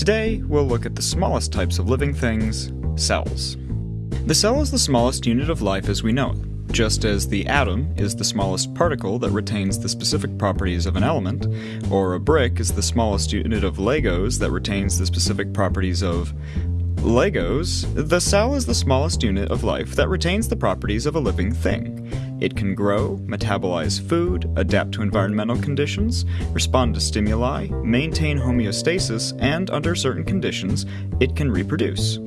Today, we'll look at the smallest types of living things cells. The cell is the smallest unit of life as we know it. Just as the atom is the smallest particle that retains the specific properties of an element, or a brick is the smallest unit of Legos that retains the specific properties of Legos, the cell is the smallest unit of life that retains the properties of a living thing. It can grow, metabolize food, adapt to environmental conditions, respond to stimuli, maintain homeostasis, and under certain conditions, it can reproduce.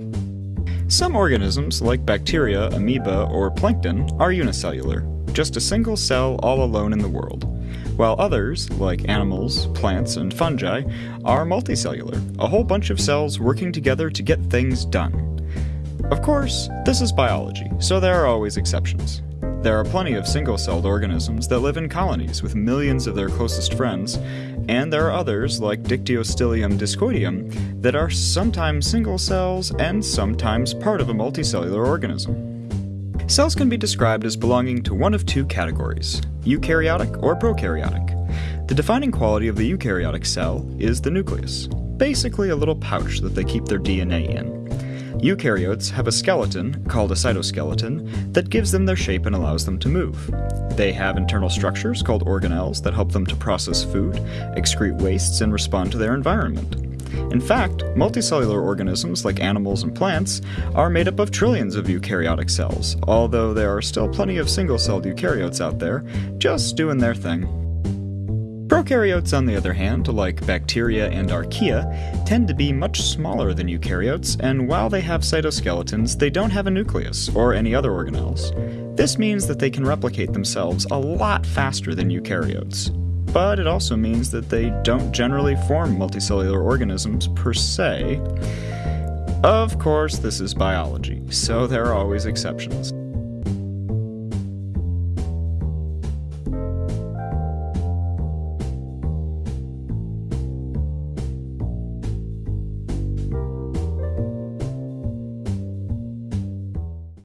Some organisms, like bacteria, amoeba, or plankton, are unicellular, just a single cell all alone in the world, while others, like animals, plants, and fungi, are multicellular, a whole bunch of cells working together to get things done. Of course, this is biology, so there are always exceptions. There are plenty of single celled organisms that live in colonies with millions of their closest friends, and there are others, like Dictyostelium discoideum, that are sometimes single cells and sometimes part of a multicellular organism. Cells can be described as belonging to one of two categories eukaryotic or prokaryotic. The defining quality of the eukaryotic cell is the nucleus, basically a little pouch that they keep their DNA in. Eukaryotes have a skeleton, called a cytoskeleton, that gives them their shape and allows them to move. They have internal structures called organelles that help them to process food, excrete wastes, and respond to their environment. In fact, multicellular organisms like animals and plants are made up of trillions of eukaryotic cells, although there are still plenty of single celled eukaryotes out there, just doing their thing. Prokaryotes, on the other hand, like bacteria and archaea, tend to be much smaller than eukaryotes, and while they have cytoskeletons, they don't have a nucleus or any other organelles. This means that they can replicate themselves a lot faster than eukaryotes. But it also means that they don't generally form multicellular organisms per se. Of course, this is biology, so there are always exceptions.